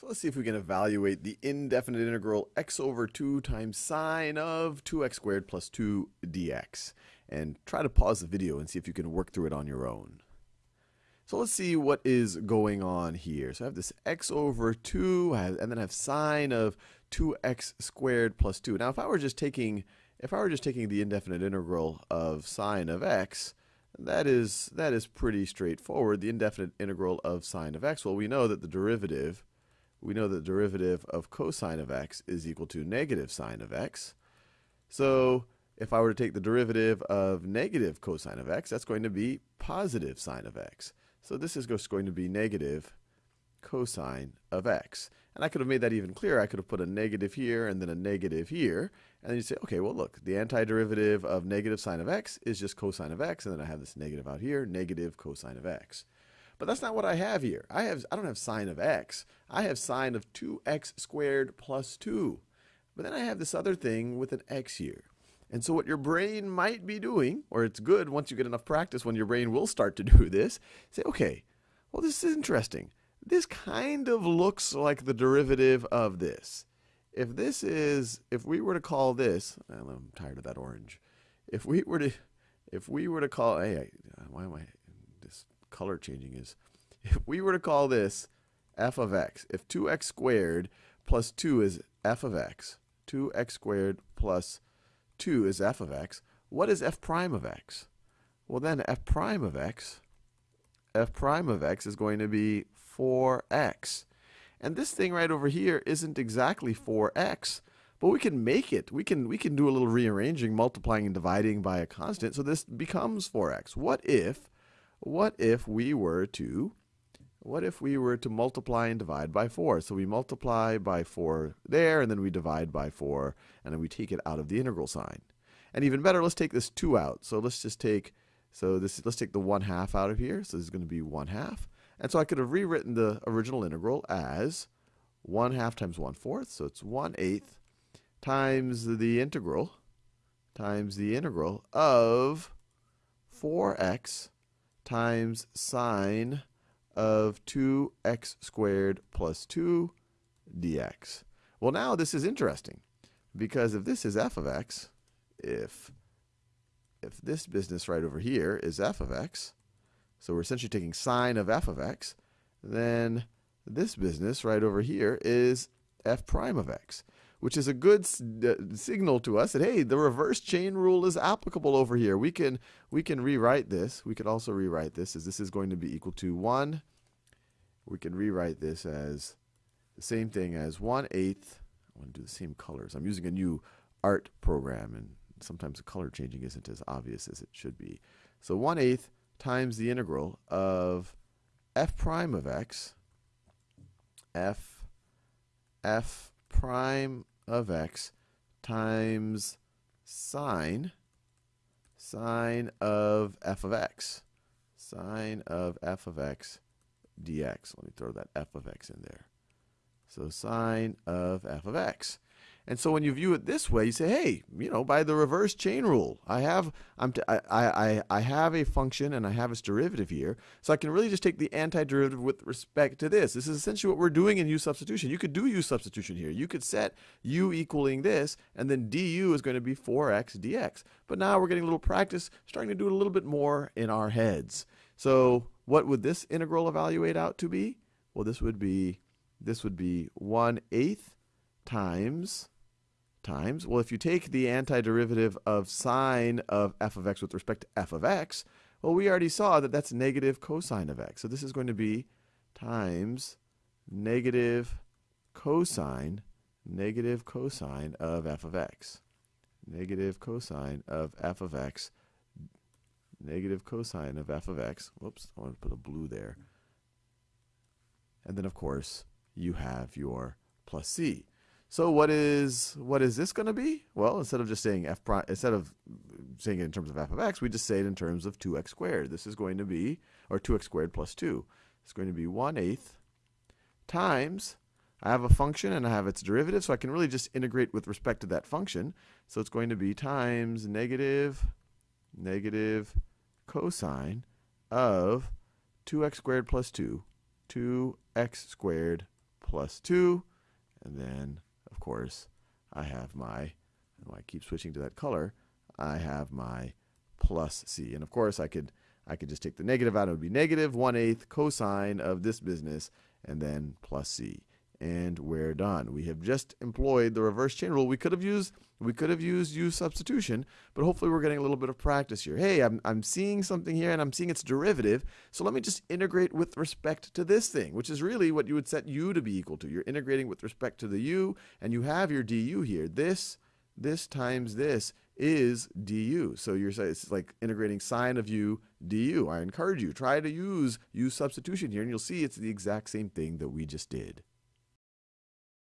So let's see if we can evaluate the indefinite integral x over 2 times sine of 2x squared plus 2 dx. And try to pause the video and see if you can work through it on your own. So let's see what is going on here. So I have this x over 2, and then I have sine of 2x squared plus 2. Now if I were just taking if I were just taking the indefinite integral of sine of x, that is that is pretty straightforward. The indefinite integral of sine of x, well we know that the derivative we know the derivative of cosine of x is equal to negative sine of x. So if I were to take the derivative of negative cosine of x, that's going to be positive sine of x. So this is just going to be negative cosine of x. And I could have made that even clearer. I could have put a negative here and then a negative here. And then you say, okay, well, look, the antiderivative of negative sine of x is just cosine of x. And then I have this negative out here, negative cosine of x. But that's not what I have here. I have I don't have sine of x. I have sine of 2x squared plus 2. But then I have this other thing with an x here. And so what your brain might be doing, or it's good once you get enough practice when your brain will start to do this, say, okay, well, this is interesting. This kind of looks like the derivative of this. If this is, if we were to call this, I'm tired of that orange. If we were to, if we were to call, hey, why am I, color changing is. If we were to call this f of x, if 2x squared plus 2 is f of x, 2x squared plus 2 is f of x, what is f prime of x? Well then f prime of x, f prime of x is going to be 4x. And this thing right over here isn't exactly 4x, but we can make it. We can we can do a little rearranging, multiplying and dividing by a constant, so this becomes 4x. What if what if we were to what if we were to multiply and divide by 4? So we multiply by 4 there, and then we divide by 4, and then we take it out of the integral sign. And even better, let's take this 2 out. So let's just take, so this, let's take the 1 half out of here. So this is going to be 1 half. And so I could have rewritten the original integral as 1 half times 1 fourth. So it's 1 eighth times the integral times the integral of 4x times sine of 2x squared plus 2 dx. Well, now this is interesting because if this is f of x, if if this business right over here is f of x, so we're essentially taking sine of f of x, then this business right over here is f prime of x which is a good signal to us that hey, the reverse chain rule is applicable over here. We can we can rewrite this. We could also rewrite this as this is going to be equal to 1. We can rewrite this as the same thing as 1 eighth. I want to do the same colors. I'm using a new art program, and sometimes the color changing isn't as obvious as it should be. So 1 eighth times the integral of f prime of x, f, f prime of x times sine sine of f of x sine of f of x dx. Let me throw that f of x in there. So sine of f of x. And so when you view it this way, you say, hey, you know, by the reverse chain rule, I have I'm t- I, I, I have a function and I have its derivative here. So I can really just take the antiderivative with respect to this. This is essentially what we're doing in u substitution. You could do u substitution here. You could set u equaling this, and then du is going to be 4x dx. But now we're getting a little practice, starting to do it a little bit more in our heads. So what would this integral evaluate out to be? Well, this would be this would be 1 eighth times times, well, if you take the antiderivative of sine of f of x with respect to f of x, well, we already saw that that's negative cosine of x. So this is going to be times negative cosine, negative cosine of f of x. Negative cosine of f of x, negative cosine of f of x. Whoops, I want to put a blue there. And then, of course, you have your plus c. So what is what is this going to be? Well, instead of just saying f prime, instead of saying it in terms of f of x, we just say it in terms of 2x squared. This is going to be, or 2x squared plus 2. It's going to be 1 eighth times, I have a function and I have its derivative, so I can really just integrate with respect to that function. So it's going to be times negative, negative cosine of 2x squared plus 2, 2x squared plus 2. And then, of course, I have my, oh, I keep switching to that color, I have my plus c. And of course, I could I could just take the negative out. It would be negative 1 8 cosine of this business and then plus c. And we're done. We have just employed the reverse chain rule. We could have used we could have used u substitution, but hopefully we're getting a little bit of practice here. Hey, I'm, I'm seeing something here and I'm seeing its derivative, so let me just integrate with respect to this thing, which is really what you would set u to be equal to. You're integrating with respect to the u, and you have your du here. This, this times this is du. So you're it's like integrating sine of u du. I encourage you, try to use u substitution here, and you'll see it's the exact same thing that we just did.